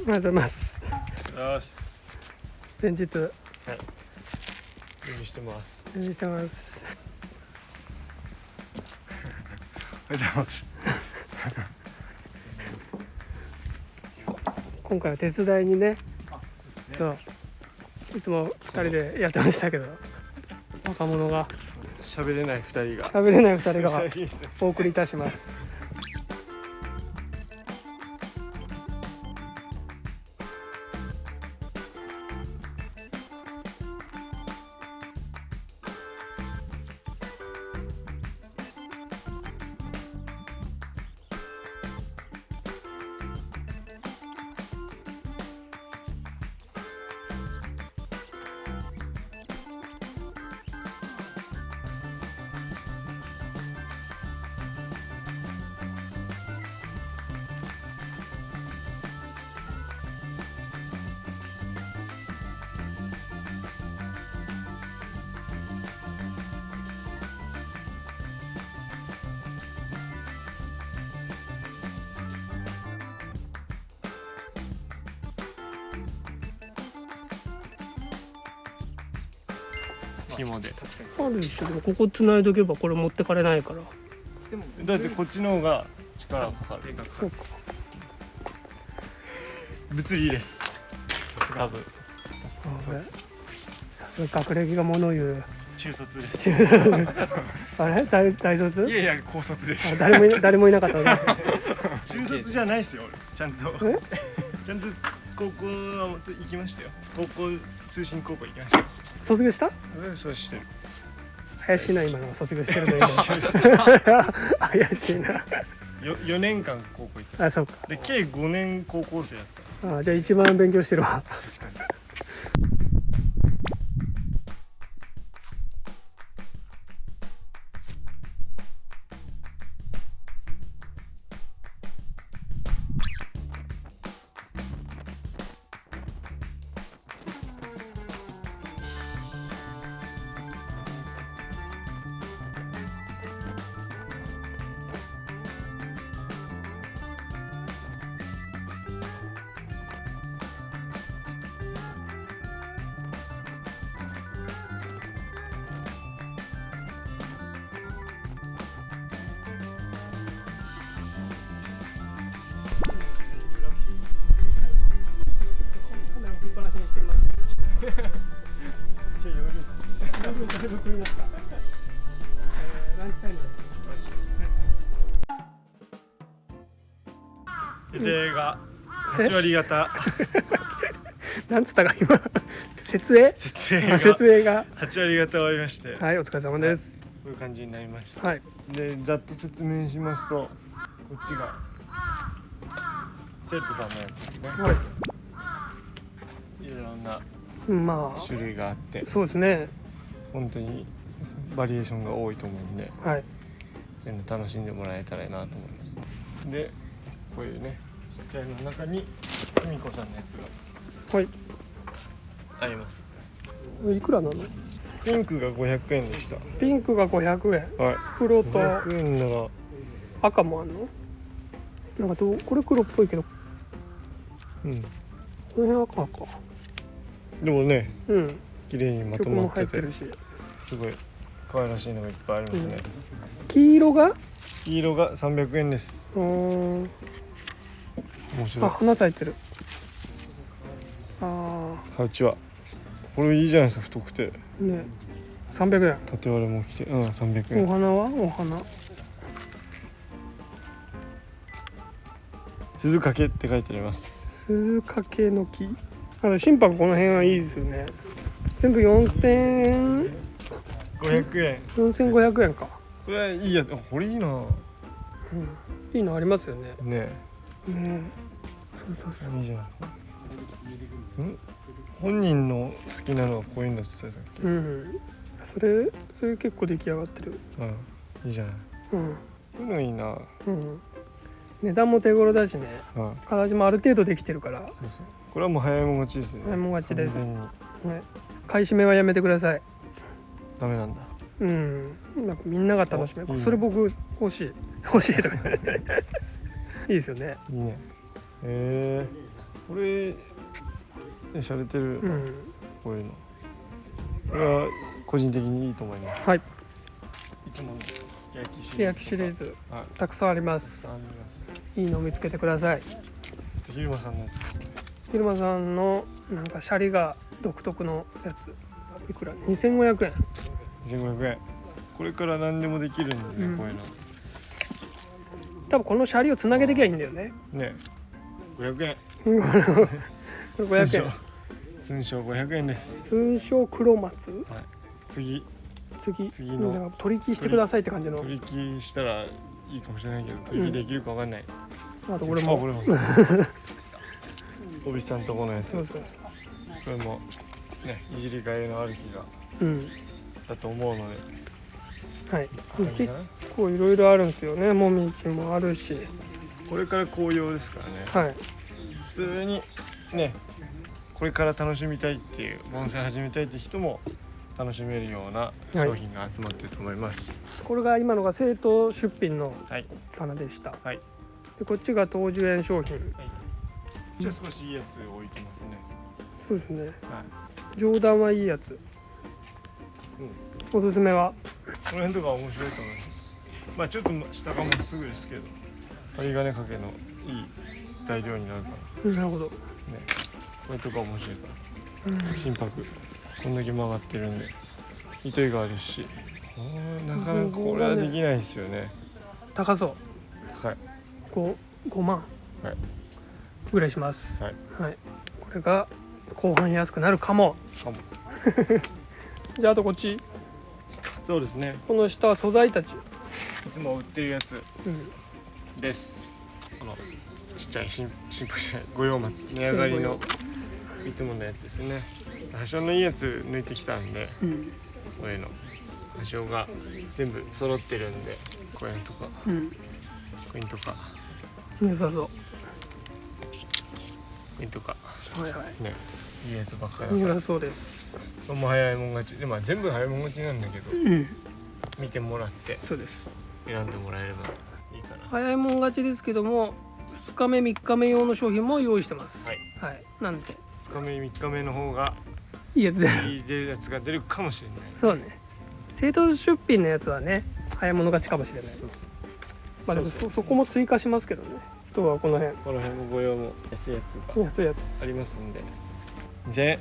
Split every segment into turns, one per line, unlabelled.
りがとうございます。
よし。
前日。
準備してます。
準備してます。
おはようございます。
今回は手伝いにね。そう。いつも二人でやってましたけど。若者が。
喋れない二人が。
喋れない二人がお送りいたします
紐で。
あるでしょ。でもここ繋いどけばこれ持ってかれないから。
だってこっちの方が力かかる
そうか
物理です。多分
学歴が物を言う
中卒です。
あれ？大大卒？
いやいや高卒です。
あ誰もい誰もいなかったね
中卒じゃないですよ俺。ちゃんと。
え？
ちゃんと高校は行きましたよ。高校通信高校行きましたよ
卒業した？
えそうしてる。
怪しいな今の。卒業してるの今。怪しいな。
よ4年間高校行って
あそうか。
で計5年高校生やった。
あじゃあ一番勉強してるわ。
確かに
だいぶ食いました、えー、ランチタイム。で
手勢が8割方。
なんつったか今？設営あ
設営が
設営が。
8割方終わりまして。こ
はいお疲れ様です。
ういう感じになりました。
はい。
でざっと説明しますとこっちが生徒さんのやつですね。
はい。
ろんな
まあ。
種類があって。
そうですね
本当にバリエーションが多いと思うんで
はい。
そういうの楽しんでもらえたらなと思いますでこういうねちっちゃいの中に久美子さんのやつが
はい。
あります。
いくらなの？
ピンクが500円でした。
ピンクが500円。
はい。
黒と
500円なら。
赤もあんの？なんかどうこれ黒っぽいけど。
うん。
この辺赤か。
でもね
うん
綺麗にまとまってて。すごい可愛らしいのがいっぱいありますね、
黄色が？
黄色が300円です。面白い。
あ花咲いてる。あ
ハウチは。これいいじゃないですか太くて。
あね300円。
縦割れも来て。うん300円。
お花は？お花。
鈴掛って書いてあります。
鈴掛の木。あの心拍この辺はいいですよね全部4000
500円。
4500円か、
これはいいやあこれいいな。
うん、いいのありますよね。
ね。
ね。そうそうそう。
いいじゃない。ん？本人の好きなのはこういうのって言ってたっけ？
うん。それそれ結構出来上がってる。
うん。いいじゃない。
うん。
こういうのいいな。は
うん。値段も手頃だしね。
い
形もある程度できてるから、
そうそう。これはもう早いもん勝ちですね。
早いもん勝ちです。ね、買い占めはやめてください。
ダメなんだ。
うん。なんかみんなが楽しめる。
おいいね
それ僕欲しい。欲しいとか。いいですよね。
いいね。へえこれね洒落てる、
うん。
こういうの。これは個人的にいいと思います。
はい。
いつもの焼きシ
すき焼きシリーズ。
はい。
たくさんあります。
あります。
いいの見つけてください。
ひるまさんのやつ
昼間さんのなんかシャリが独特のやつ。いくら？2500円。
1500円。これから何でもできるんでね、
うん。
こういうの。
多分このシャリをつなげてきゃいいんだよね。
ね。500円。
500円。
寸賞500円です。
通称黒松？
次。
次。
次の。
取り引きしてくださいって感じの。
取引したらいいかもしれないけど取引できるかわかんない、
あとこれ
あ
も
これも。おびさんとこのやつ。こ
そうそうそ
れもねいじりがいのある気が
ううん。
だと思うので。
はい。結
な
構いろいろあるんですよね。もみじもあるし。
これから紅葉ですからね。
はい。
普通にねこれから楽しみたいっていう盆栽始めたいって人も楽しめるような商品が集まってると思います。
これが今のが生徒出品の
はい、
棚でした。
はい。
でこっちが東樹園商品。
じゃあ少しいいやつ置いてますね
そうですね。
はい。
上段はいいやつ、おすすめは？
この辺とか面白いと思います。まあちょっと下がまっすぐですけど。針金掛けのいい材料になるか
なるほど、
らね。これとか面白いか
うん
ら。心拍。こんだけ曲がってるんで。糸井があるし。なかなかこれはできないですよね。
高そう。
高い。
5, 5万
はい。
ぐらいします。
はい。
はい、これが後半安くなるかも。
かも。
じゃああとこっち。
そうですね。
この下は素材たち、
いつも売ってるやつ。
うん、
です。このちっちゃい新新婦じゃない。五葉松。値上がりのいつものやつですね。多少のいいやつ抜いてきたんで
うん。
こういうの。多少が全部揃ってるんでこういうのとか。こ
うん。
ういうのとか。こ
良さそう
ういうのとか。
はいはい。
ね。いいやつばっかりだか
良さそうです。
らもう早いもん勝ち。でまあ全部早いもん勝ちなんだけど。
うん。
見てもらって。
そうです。
選んでもらえればいいかな
早いもん勝ちですけども2日目3日目用の商品も用意してます。
はい。
はい。なんで。
2日目3日目の方が
いいやつで
いい出るやつが出るかもしれない。
そうね。生徒出品のやつはね早い者勝ちかもしれない。
そうそう
まあでも
そ
そこも追加しますけどねあとはこの辺。
この辺のご用も安いやつが
安いやつ。
ありますんで。2000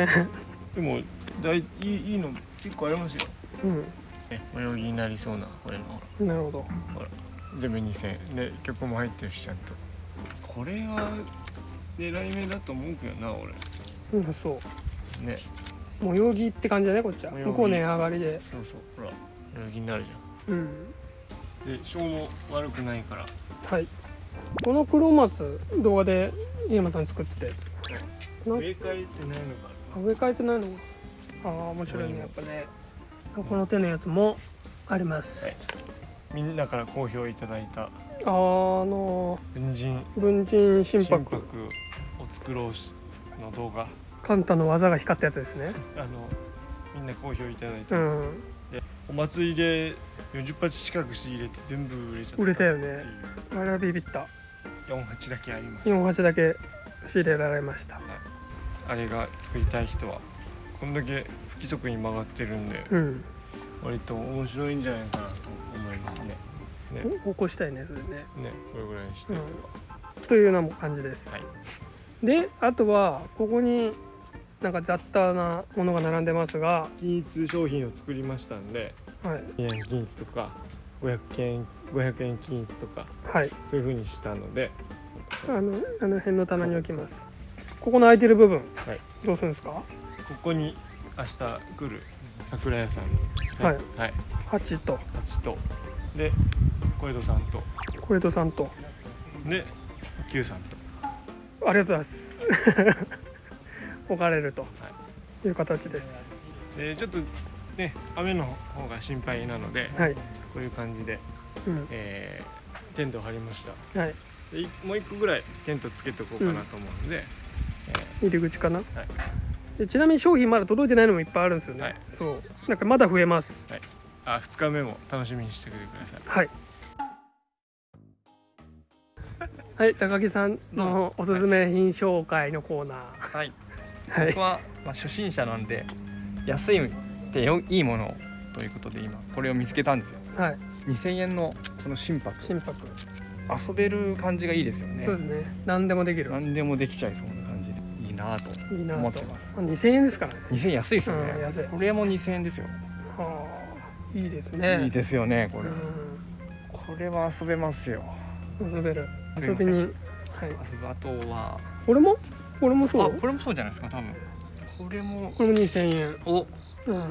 円でもだいいいいいの結構ありますよ。
うん。
ね泳ぎになりそうなこれの。ほら
なるほど。
ほら全部2000円で曲も入ってるしちゃんと。これは狙い目だと思うけどな俺。
うんそう。
ね。
模様着って感じだねこっちは。
模様着
向こう値上がりで。
そうそう。ほら泳ぎになるじ
うん。
ゃん。で消も悪くないから
はい。この黒松動画で飯山さん作ってたやつ。な
植え替えてないのか
あ植え替えてないのか。ああ面白いねやっぱね。この手のやつもあります、
はい。みんなから好評いただいた。
あの
文人。
文人心
心
拍
拍を作ろうしの動画。
カンタの技が光ったやつですね。
あのみんな好評いただいて
う
ます、
ん
お祭りで40鉢近く仕入れて全部売れちゃった
売れたよね。
いう
あれはビビった。
4鉢だけあります。
4鉢だけ仕入れられました。
あれが作りたい人はこんだけ不規則に曲がってるんで
うん。
割と面白いんじゃないかなと思いますね。ね。
お起こしたいねそれね。
ねこれぐらいにして。おけば、
というような感じです、
はい。
であとはここになんか雑多なものが並んでますが、
均一商品を作りましたんで。
はい、
2円均一とか500円500円均一とか
はい、
そういう風にしたので。
あのあの辺の棚に置きます。ここの空いてる部分、
はい。
どうするんですか？
ここに明日来る桜屋さん。
はい。
はい、
8と。
8と。で小江戸さんと。
小江戸さんと。
で Q さんと。
ありがとうございます置かれるとい。う形です。
でちょっとね雨の方が心配なので
はい、
こういう感じで、
うん。
えーテントを張りました。
はい、
でいもう一個ぐらいテントつけておこうかなと思うんで、
入り口かな、
はい。
でちなみに商品まだ届いてないのもいっぱいあるんですよね、
はい。
そう。なんかまだ増えます。
あ2日目も楽しみにしてください。
はい。はい高木さんのおすすめ品紹介のコーナ
はい。
ーはい。
僕は、まあ、初心者なんで安いってよいいものということで今これを見つけたんですよ。
はい。
2000円のこの心拍。
心拍。
遊べる感じがいいですよね。
そうですね。何でもできる。
何でもできちゃいそうな感じで。いいなと。思ってます。
2000円ですからね
2000円安いですよね、
うん安い。
これも2000円ですよ、
はあいいですね。
いいですよねこれ、
う
これは遊べますよ。
ん遊べる。遊びに。はい。
遊ぶあとは。
これも？これもそう？
あこれもそうじゃないですか多分。これも
これも2000円。
お
うん。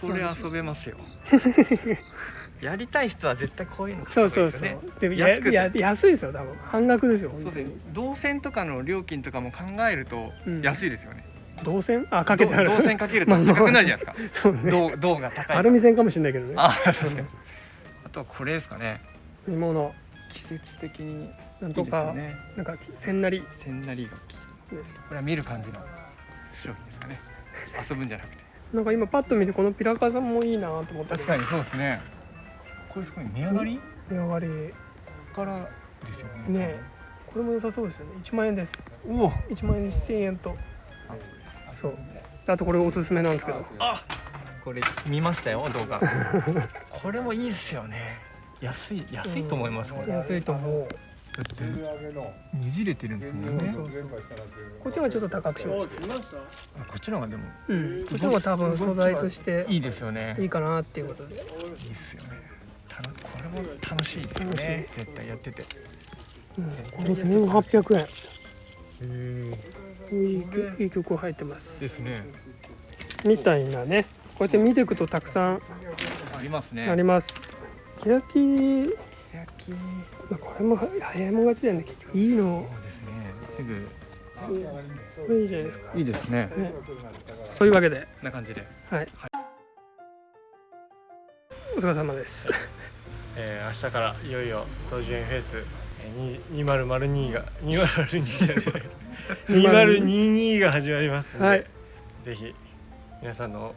これ遊べますよ。やりたい人は絶対こういうの
そうそうそう。
で
もや
安くて。
や安いですよ多分。半額ですよ
そうです。動線とかの料金とかも考えると
うん。
安いですよね、
動線？あかけてある。
ど動線かけると高くなるじゃないですか。
そうね。
銅銅が高い
アルミ線かもしれないけどね。
あ確かに。あとはこれですかね。
煮物。
季節的に。いい
なんとか、なんか千なり。
千なり柿。
です
これは見る感じの商品ですかね。遊ぶんじゃなくて。
なんか今パッと見てこのピラカさんもいいなと思った。
確かにそうですね。これすごい値上がり？
値上がり。
ここからですよね。
ねこれも良さそうですよね。1万円です。
おお。
1万円1000円と。そう。あとこれおすすめなんですけど。
あこれ見ましたよ動画。これもいいですよね。安い安いと思いますこれ。
安いと思う
だってねじれてるんですもんね。
こっちはちょっと高くしまし
こっちの方がでも。
たうん。こっちの方が多分素材として
いいですよね。
いいかなっていうことで。
いいっすよね。これも楽しいですよね。絶対やってて。
うんこれ1800円。いい曲いい曲入ってます。
ですね。
みたいなね。こうやって見ていくとたくさん
ありますね。
あります。キラキ
焼き
これも早いもん勝ちだよね結局。いいの
そうですね。すぐ。
これいいじゃないですか。
いいですね。
ね。というわけで
こんな感じで。
はい。お疲れ様です。
えー、明日からいよいよ東樹園フェス。えーに2002が2002じゃない。2022が始まりますので、
はい。
ぜひ皆さんの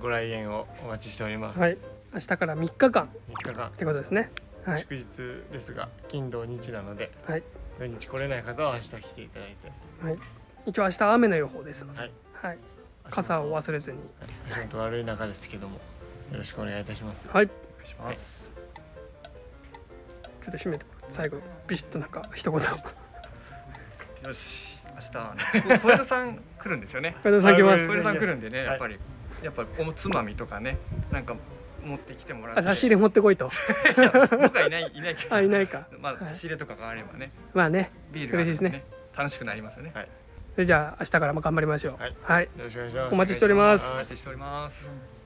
ご来園をお待ちしております、
はい。明日から3日間。
3日間。
ってことですねはい。
祝日ですが金土日なので
はい。
土日来れない方は明日来ていただいて。
はい。一応明日雨の予報です。ので
はい。
はい傘を忘れずに。
足元悪い中ですけどもよろしくお願いいたします。
はい。
お願いします。
ちょっと締めて最後ビシッとなんか一言。
よし。明日 小枝さん来るんですよね。
小枝さん来ます。
小枝さん来るんでね
はい。
やっぱり。やっぱおつまみとかね。なんか持ってきてもらって。
あ差し入れ持ってこいと。
僕はいないいないけど。
あいないか。
まあ
はい。
差し入れとかがあればね。
まあね
ビールがあれば
嬉しいです
ね。楽しくなりますよね。
はい。
それじゃあ明日からも頑張りましょう。
はい。
はい。
よろしくお願いします。
お待ちしております。
お待ちしております